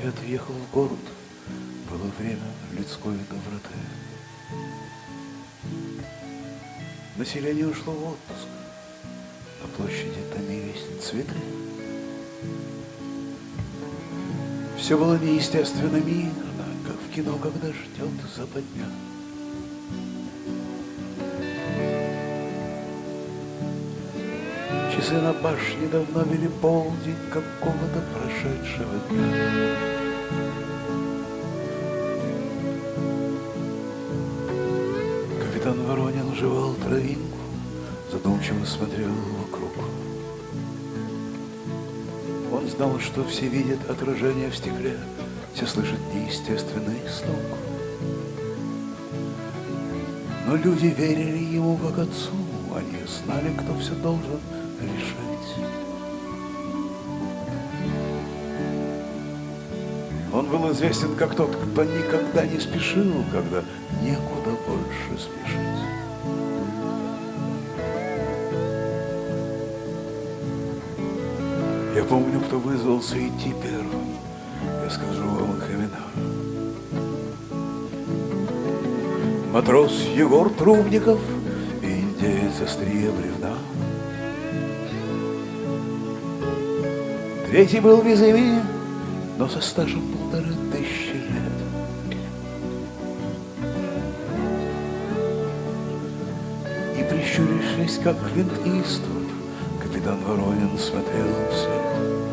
ответ въехал в город, было время людской доброты. Население ушло в отпуск, на площади томились цветы. Все было неестественно мирно, как в кино, когда ждет западня. Часы на башне давно били полдень какого-то прошедшего дня. Капитан Воронин жевал травинку, задумчиво смотрел вокруг. Он знал, что все видят отражение в стекле, все слышат неестественный стук. Но люди верили ему как отцу, они знали, кто все должен решить. Он был известен как тот, кто никогда не спешил, когда некуда больше спешить. Я помню, кто вызвался идти первым. Я скажу вам их имена. Матрос Егор Трубников и индеец острие Третий был Визави, но со стажем полторы тысячи лет. И прищурившись, как Клинт Иствуд, капитан Воронин смотрел им вслед.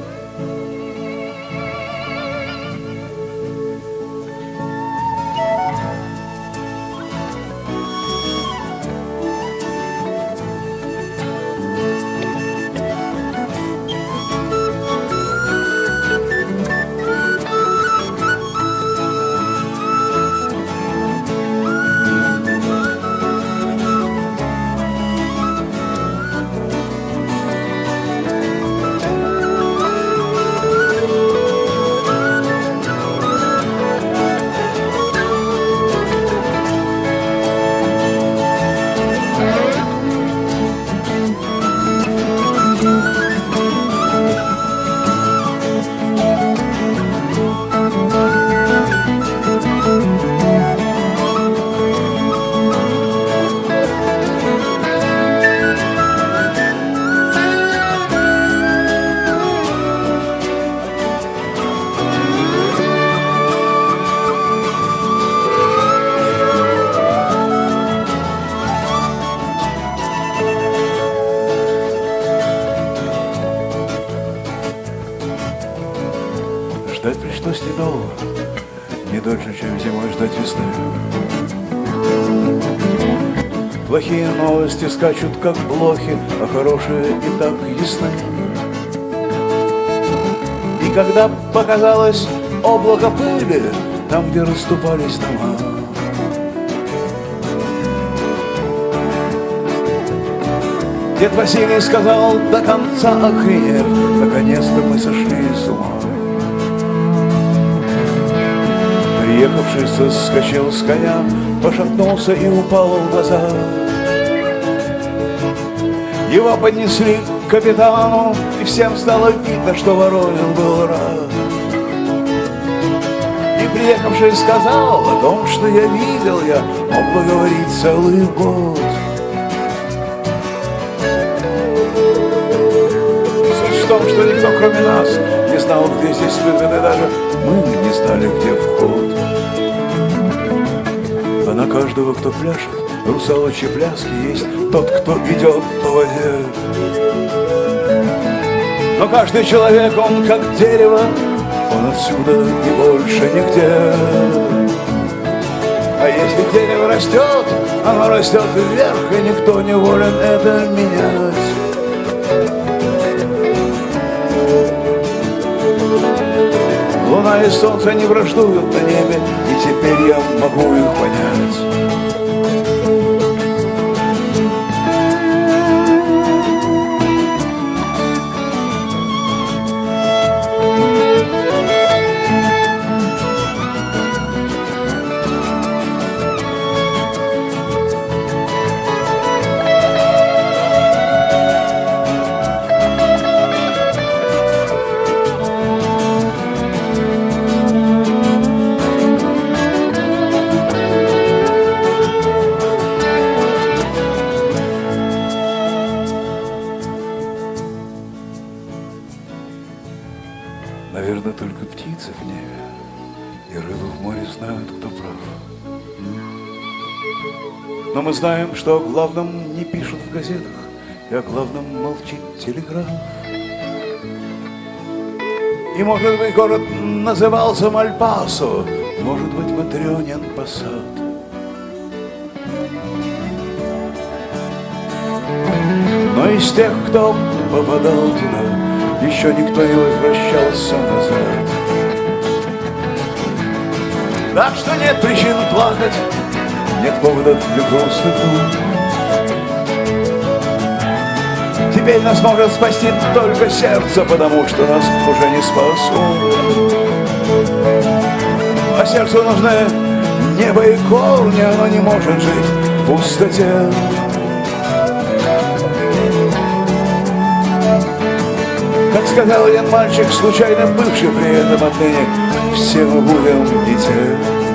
Ждать весны. Плохие новости скачут, как блохи, а хорошие и так ясны. И когда показалось облако пыли, там, где расступались дома, Дед Василий сказал до конца охренев, наконец-то мы сошли с ума. Приехавший соскочил с коня, пошатнулся и упал в глаза. Его поднесли к капитану, и всем стало видно, что Воронин был рад. И приехавший сказал о том, что я видел, я мог бы говорить целый год. Суть в том, что никто, кроме нас, не знал, где здесь выход, даже мы не знали, где вход. На каждого, кто пляшет, русалочьи пляски есть тот, кто идет по воде. Но каждый человек, он как дерево, он отсюда и больше нигде. А если дерево растет, оно растет вверх, и никто не волен это менять. И солнце не враждуют на небе, и теперь я могу их понять. Наверное, только птицы в небе и рыбы в море знают, кто прав. Но мы знаем, что о главном не пишут в газетах, и о главном молчит телеграф. И, может быть, город назывался Мальпасо, может быть, Матрёнин Пассат. Но из тех, кто попадал туда, еще никто не возвращался назад. Так что нет причин плакать, нет повода для грустных Теперь нас может спасти только сердце, потому что нас уже не спасут. А сердцу нужны небо и корни, оно не может жить в пустоте. Как сказал один мальчик, случайно бывший при этом отныне, все мы будем детей.